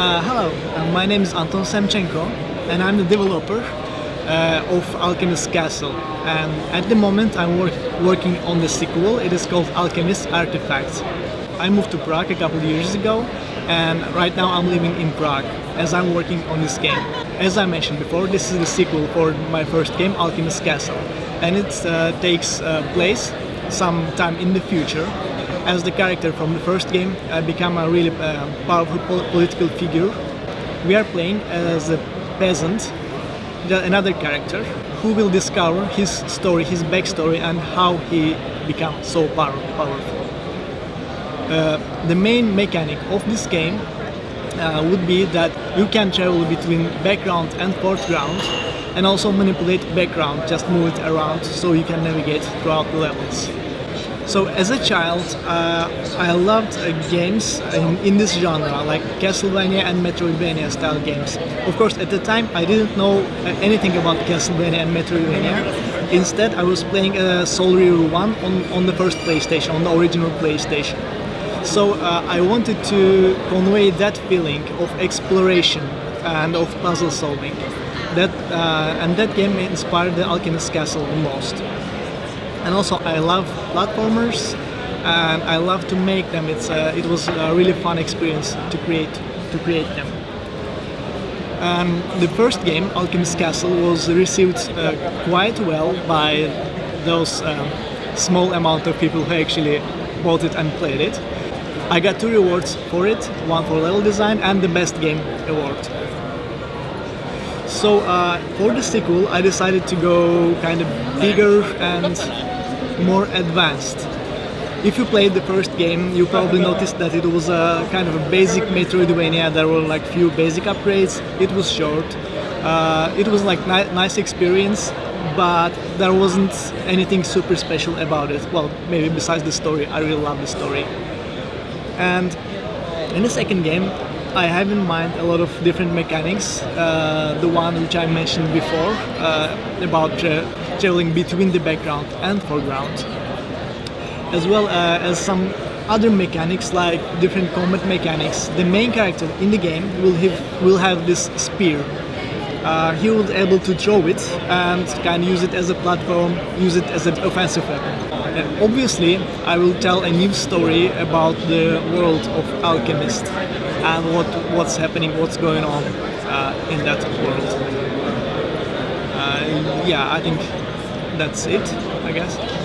Uh, hello, uh, my name is Anton Semchenko and I'm the developer uh, of Alchemist Castle and at the moment I'm work working on the sequel, it is called Alchemist Artifacts. I moved to Prague a couple of years ago and right now I'm living in Prague as I'm working on this game. As I mentioned before, this is the sequel for my first game, Alchemist Castle and it uh, takes uh, place some time in the future as the character from the first game I become a really uh, powerful pol political figure. We are playing as a peasant, another character, who will discover his story, his backstory and how he became so power powerful. Uh, the main mechanic of this game uh, would be that you can travel between background and foreground and also manipulate background, just move it around so you can navigate throughout the levels. So as a child, uh, I loved uh, games in, in, this genre, like Castlevania and Metroidvania style games. Of course, at the time, I didn't know uh, anything about Castlevania and Metroidvania. Instead, I was playing uh, Soul Reaver 1 on, on the first PlayStation, on the original PlayStation. So uh, I wanted to convey that feeling of exploration and of puzzle solving. That, uh, and that game inspired the Alchemist Castle the most and also I love platformers and I love to make them. It's a, it was a really fun experience to create to create them. Um, the first game, Alchemist Castle, was received uh, quite well by those um, small amount of people who actually bought it and played it. I got two rewards for it, one for level design and the best game award. So uh, for the sequel, I decided to go kind of bigger and more advanced. If you played the first game, you probably noticed that it was a kind of a basic Metroidvania. There were like few basic upgrades. It was short. Uh, it was like ni nice experience, but there wasn't anything super special about it. Well, maybe besides the story. I really love the story. And in the second game, I have in mind a lot of different mechanics. Uh, the one which I mentioned before uh, about tra traveling between the background and foreground, as well uh, as some other mechanics like different combat mechanics. The main character in the game will have will have this spear. Uh, he be able to throw it and can use it as a platform, use it as an offensive weapon. And obviously, I will tell a new story about the world of Alchemist and what what's happening, what's going on uh, in that world. Uh, yeah, I think that's it, I guess.